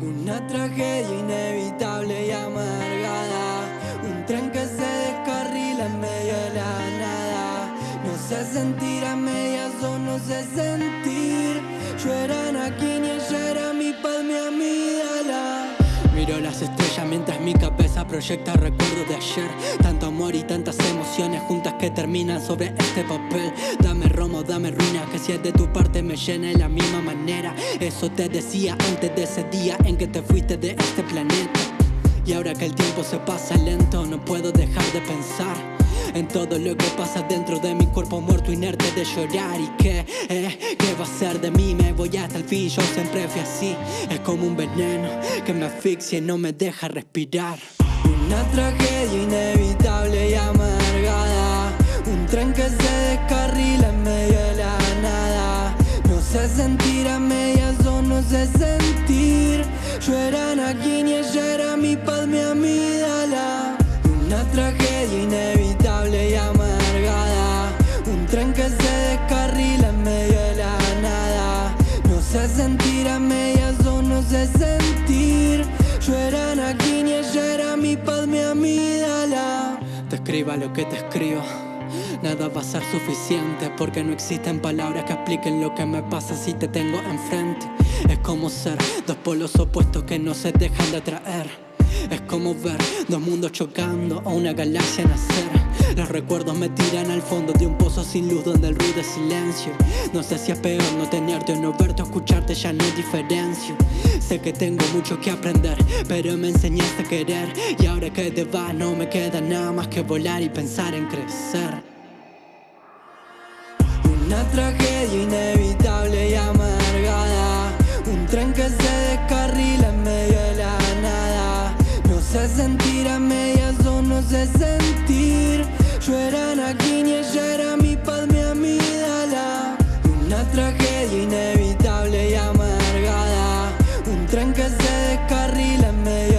Una tragedia inevitable y amargada. Un tren que se descarrila en medio de la nada. No sé sentir a medias o no sé sentir proyecta recuerdos de ayer. Tanto amor y tantas emociones juntas que terminan sobre este papel. Dame romo, dame ruina, que si es de tu parte me llene de la misma manera. Eso te decía antes de ese día en que te fuiste de este planeta. Y ahora que el tiempo se pasa lento no puedo dejar de pensar en todo lo que pasa dentro de mi cuerpo muerto inerte de llorar. Y que, eh, ¿qué va a ser de mí? Me voy hasta el fin, yo siempre fui así. Es como un veneno que me asfixia y no me deja respirar Una tragedia inevitable y amargada. Un tren que se descarrila en medio de la nada. No sé sentir a medias o no sé sentir. Yo era Anakin y ella era mi paz, mi amígdala Una tragedia inevitable escriba lo que te escribo. Nada va a ser suficiente porque no existen palabras que expliquen lo que me pasa si te tengo enfrente. Es como ser dos polos opuestos que no se dejan de atraer es como ver dos mundos chocando o una galaxia nacer. Los recuerdos me tiran al fondo de un pozo sin luz donde el ruido es silencio. No sé si es peor no tenerte o no verte o escucharte ya no hay diferencia. Sé que tengo mucho que aprender pero me enseñaste a querer. Y ahora que te vas no me queda nada más que volar y pensar en crecer. Una tragedia inevitable y amargada. Un tren que se descarrila en medio Sentir a medias o no sé sentir. Yo era Anakin y ella era mi paz, mi amígdala. Una tragedia inevitable y amargada. Un tren que se descarrila en medio